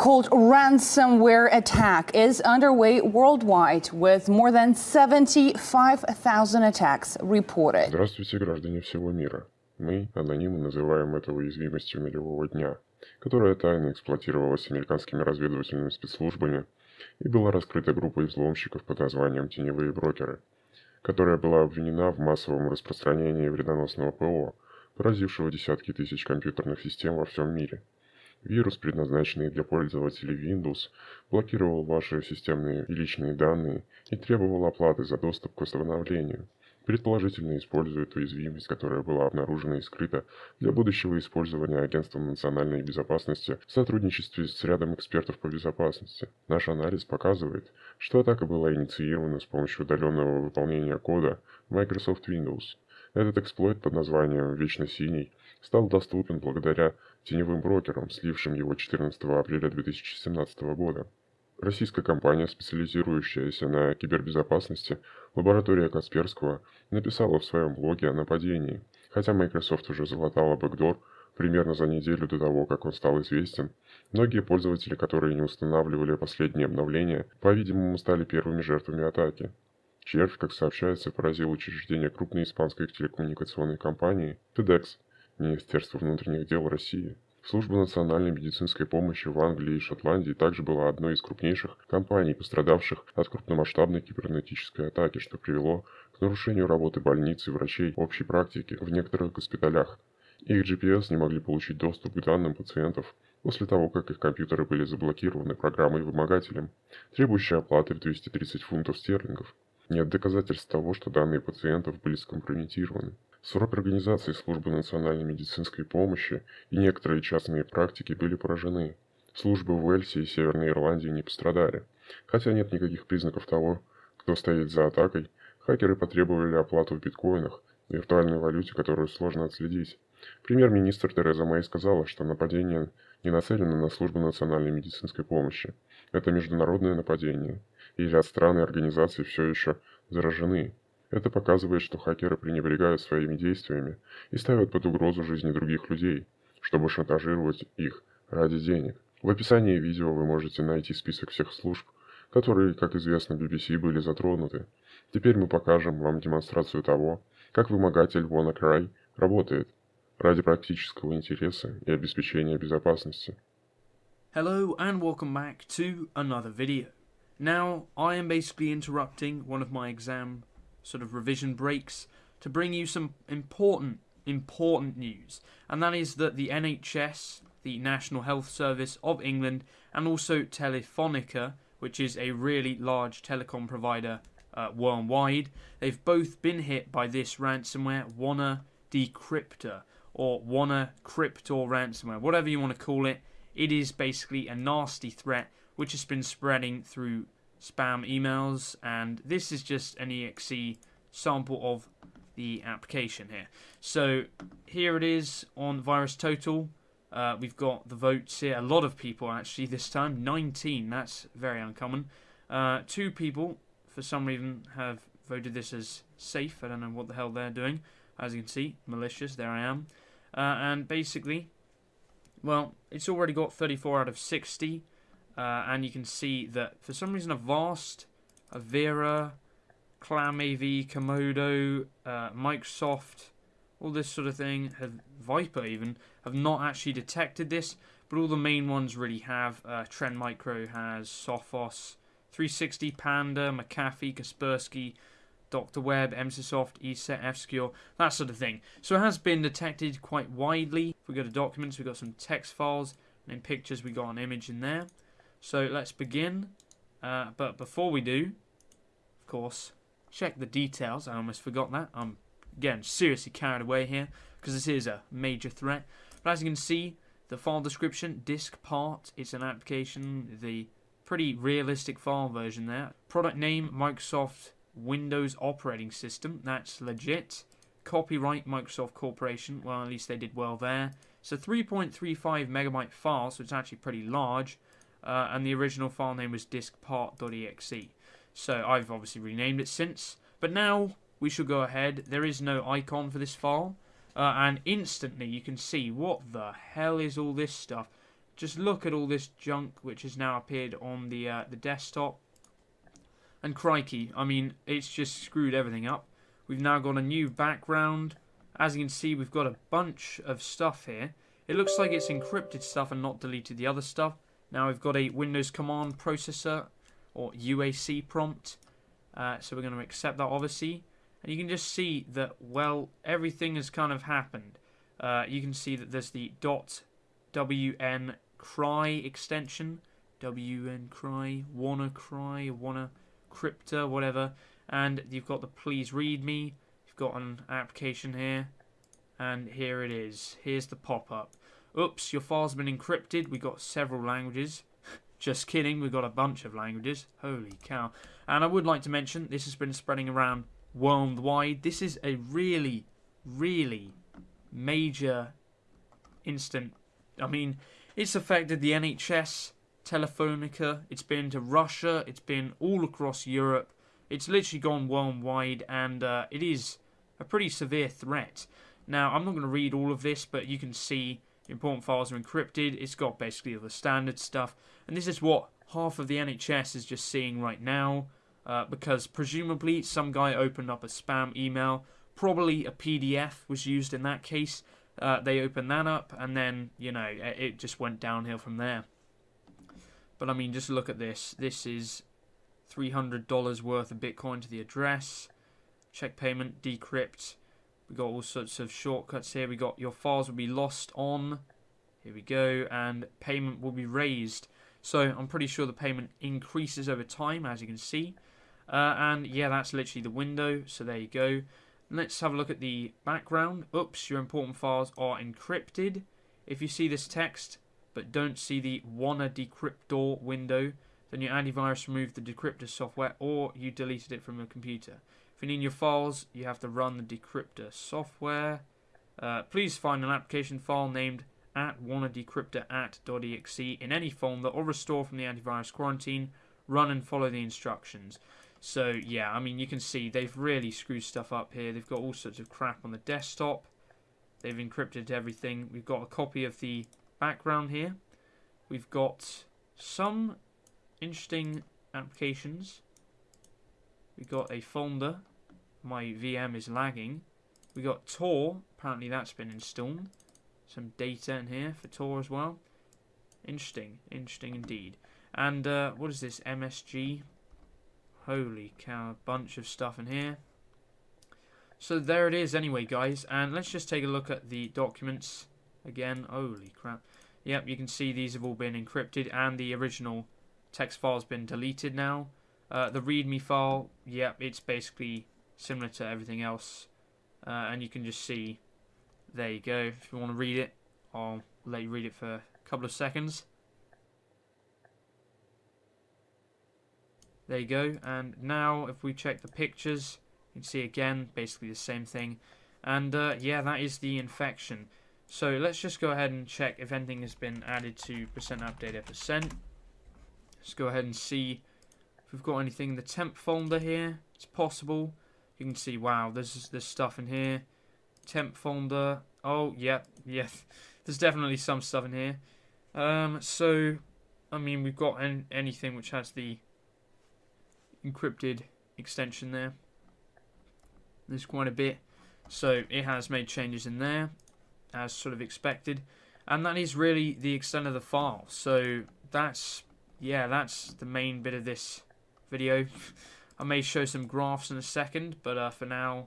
so-called ransomware attack is underway worldwide, with more than 75,000 attacks reported. Здравствуйте, граждане всего мира. Мы, анонимы, называем это уязвимостью нулевого дня, которая тайно эксплуатировалась американскими разведывательными спецслужбами и была раскрыта группой взломщиков под названием «Теневые брокеры», которая была обвинена в массовом распространении вредоносного ПО, поразившего десятки тысяч компьютерных систем во всем мире. Вирус, предназначенный для пользователей Windows, блокировал ваши системные и личные данные и требовал оплаты за доступ к восстановлению. Предположительно использует уязвимость, которая была обнаружена и скрыта для будущего использования Агентством национальной безопасности в сотрудничестве с рядом экспертов по безопасности. Наш анализ показывает, что атака была инициирована с помощью удаленного выполнения кода Microsoft Windows. Этот эксплойт под названием «Вечно синий» стал доступен благодаря теневым брокерам, слившим его 14 апреля 2017 года. Российская компания, специализирующаяся на кибербезопасности, лаборатория Касперского, написала в своем блоге о нападении, хотя Microsoft уже залатала бэкдор примерно за неделю до того, как он стал известен. Многие пользователи, которые не устанавливали последние обновления, по-видимому, стали первыми жертвами атаки. Червь, как сообщается, поразил учреждение крупной испанской телекоммуникационной компании FedEx, Министерство внутренних дел России. Служба национальной медицинской помощи в Англии и Шотландии также была одной из крупнейших компаний, пострадавших от крупномасштабной кибернетической атаки, что привело к нарушению работы больниц и врачей общей практики в некоторых госпиталях. Их GPS не могли получить доступ к данным пациентов после того, как их компьютеры были заблокированы программой-вымогателем, требующей оплаты в 230 фунтов стерлингов. Нет доказательств того, что данные пациентов были скомпрометированы. Срок организации службы национальной медицинской помощи и некоторые частные практики были поражены. Службы в Уэльсе и Северной Ирландии не пострадали. Хотя нет никаких признаков того, кто стоит за атакой, хакеры потребовали оплату в биткоинах, виртуальной валюте, которую сложно отследить. Премьер-министр Тереза Мэй сказала, что нападение не нацелено на службу национальной медицинской помощи. Это международное нападение, и ряд стран и организаций все еще заражены. Это показывает, что хакеры пренебрегают своими действиями и ставят под угрозу жизни других людей, чтобы шантажировать их ради денег. В описании видео вы можете найти список всех служб, которые, как известно, BBC были затронуты. Теперь мы покажем вам демонстрацию того, как вымогатель WannaCry работает ради практического интереса и обеспечения безопасности. Hello and welcome back to another video. Now, I am basically interrupting one of my exam sort of revision breaks to bring you some important, important news. And that is that the NHS, the National Health Service of England, and also Telefonica, which is a really large telecom provider uh, worldwide, they've both been hit by this ransomware, Wanna Decryptor, or Wanna Cryptor ransomware, whatever you want to call it. It is basically a nasty threat which has been spreading through spam emails, and this is just an exe sample of the application here. So here it is on Virus Total. Uh, we've got the votes here. A lot of people actually this time. 19. That's very uncommon. Uh, two people, for some reason, have voted this as safe. I don't know what the hell they're doing. As you can see, malicious. There I am. Uh, and basically, well, it's already got 34 out of 60. Uh, and you can see that for some reason a vast, Avast, Avira, ClamAV, Comodo, uh, Microsoft, all this sort of thing, have, VIPRE even, have not actually detected this, but all the main ones really have. Uh, Trend Micro has Sophos, 360, Panda, McAfee, Kaspersky, Dr. Web, Emsisoft, ESET, FSecure, that sort of thing. So it has been detected quite widely. If we go to documents, we've got some text files, and in pictures, we got an image in there. So let's begin. Uh, but before we do, of course, check the details. I almost forgot that. I'm getting seriously carried away here because this is a major threat. But as you can see, the file description, disk part, it's an application, the pretty realistic file version there. Product name, Microsoft Windows operating system, that's legit. Copyright, Microsoft Corporation, well at least they did well there. It's a 3.35 megabyte file, so it's actually pretty large uh, and the original file name was diskpart.exe. So I've obviously renamed it since, but now we shall go ahead. There is no icon for this file, uh, and instantly you can see what the hell is all this stuff. just look at all this junk which has now appeared on the uh, the desktop. And crikey, I mean, it's just screwed everything up. We've now got a new background. As you can see, we've got a bunch of stuff here. It looks like it's encrypted stuff and not deleted the other stuff. Now we've got a Windows Command Processor, or UAC prompt. Uh, so we're going to accept that, obviously. And you can just see that, well, everything has kind of happened. Uh, you can see that there's the .wn cry extension. WN cry, wanna cry, wanna crypta, whatever. And you've got the please read me. You've got an application here. And here it is. Here's the pop-up. Oops, your file's been encrypted. We got several languages. Just kidding, we've got a bunch of languages. Holy cow. And I would like to mention, this has been spreading around worldwide. This is a really, really major instant. I mean, it's affected the NHS, Telefonica, it's been to Russia, it's been all across Europe. It's literally gone worldwide, and uh, it is a pretty severe threat. Now, I'm not going to read all of this, but you can see important files are encrypted. It's got basically all the standard stuff. And this is what half of the NHS is just seeing right now. Uh, because presumably some guy opened up a spam email. Probably a PDF was used in that case. Uh, they opened that up and then, you know, it just went downhill from there. But I mean, just look at this. This is $300 worth of Bitcoin to the address. Check payment, decrypt. We got all sorts of shortcuts here. We got your files will be lost on. Here we go. And payment will be raised. So I'm pretty sure the payment increases over time, as you can see. Uh, and yeah, that's literally the window. So there you go. Let's have a look at the background. Oops, your important files are encrypted. If you see this text, but don't see the wanna decryptor window, then your antivirus removed the decryptor software or you deleted it from your computer. If you need your files, you have to run the decryptor software. Uh, please find an application file named at wannadecryptor at.exe in any folder or restore from the antivirus quarantine. Run and follow the instructions. So yeah, I mean you can see they've really screwed stuff up here. They've got all sorts of crap on the desktop. They've encrypted everything. We've got a copy of the background here. We've got some interesting applications. We've got a folder my VM is lagging. We got Tor, apparently that's been installed. Some data in here for Tor as well. Interesting, interesting indeed. And uh, what is this, MSG? Holy cow, a bunch of stuff in here. So there it is anyway, guys. And let's just take a look at the documents again. Holy crap. Yep, you can see these have all been encrypted and the original text file has been deleted now. Uh, the README file, yep, it's basically similar to everything else. Uh, and you can just see, there you go. If you want to read it, I'll let you read it for a couple of seconds. There you go. And now if we check the pictures, you can see again, basically the same thing. And uh, yeah, that is the infection. So let's just go ahead and check if anything has been added to percent AppData percent. Let's go ahead and see if we've got anything in the temp folder here. It's possible. You can see, wow, there's there's stuff in here. Temp folder. Oh, yeah, yeah. There's definitely some stuff in here. Um, so, I mean, we've got an, anything which has the encrypted extension there. There's quite a bit. So, it has made changes in there, as sort of expected. And that is really the extent of the file. So, that's, yeah, that's the main bit of this video. I may show some graphs in a second, but uh, for now,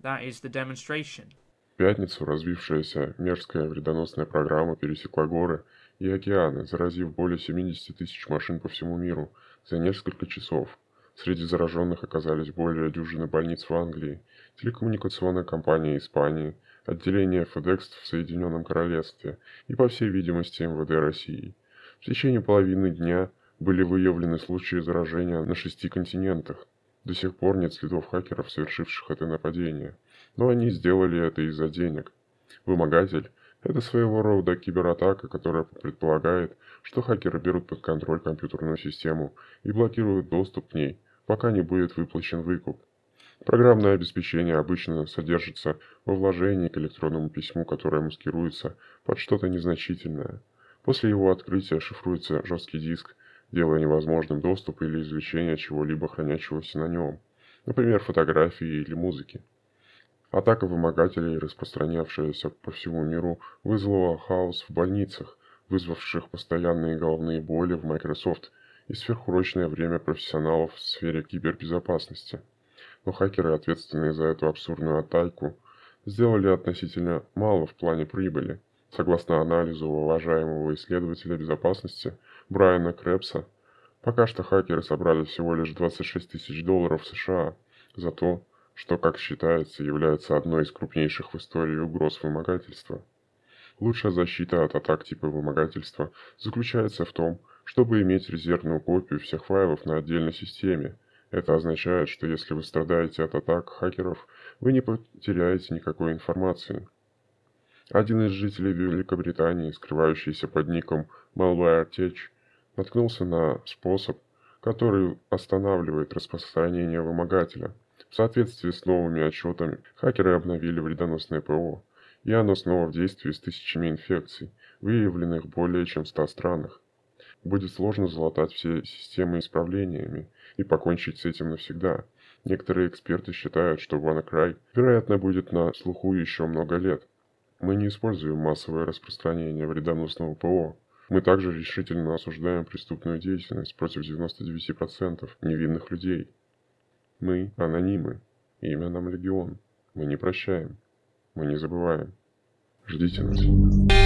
that is the demonstration. В пятницу развившаяся мерзкая вредоносная программа пересекла горы и океаны, заразив более 70 тысяч машин по всему миру за несколько часов. Среди зараженных оказались более дюжины больниц в Англии, телекоммуникационная компания Испании, отделение FedEx в Соединенном Королевстве и, по всей видимости, МВД России. В течение половины дня были выявлены случаи заражения на шести континентах. До сих пор нет следов хакеров, совершивших это нападение. Но они сделали это из-за денег. Вымогатель – это своего рода кибератака, которая предполагает, что хакеры берут под контроль компьютерную систему и блокируют доступ к ней, пока не будет выплачен выкуп. Программное обеспечение обычно содержится во вложении к электронному письму, которое маскируется под что-то незначительное – После его открытия шифруется жесткий диск, делая невозможным доступ или извлечение чего-либо хранящегося на нем, например, фотографии или музыки. Атака вымогателей, распространявшаяся по всему миру, вызвала хаос в больницах, вызвавших постоянные головные боли в Microsoft и сверхурочное время профессионалов в сфере кибербезопасности. Но хакеры, ответственные за эту абсурдную атаку, сделали относительно мало в плане прибыли. Согласно анализу уважаемого исследователя безопасности Брайана Крепса, пока что хакеры собрали всего лишь 26 тысяч долларов США за то, что, как считается, является одной из крупнейших в истории угроз вымогательства. Лучшая защита от атак типа вымогательства заключается в том, чтобы иметь резервную копию всех файлов на отдельной системе. Это означает, что если вы страдаете от атак хакеров, вы не потеряете никакой информации. Один из жителей Великобритании, скрывающийся под ником MalwareTech, наткнулся на способ, который останавливает распространение вымогателя. В соответствии с новыми отчетами, хакеры обновили вредоносное ПО, и оно снова в действии с тысячами инфекций, выявленных более чем в 100 странах. Будет сложно залатать все системы исправлениями и покончить с этим навсегда. Некоторые эксперты считают, что WannaCry, вероятно, будет на слуху еще много лет. Мы не используем массовое распространение вредоносного ПО. Мы также решительно осуждаем преступную деятельность против 99% невинных людей. Мы анонимы. Имя нам легион. Мы не прощаем. Мы не забываем. Ждите нас.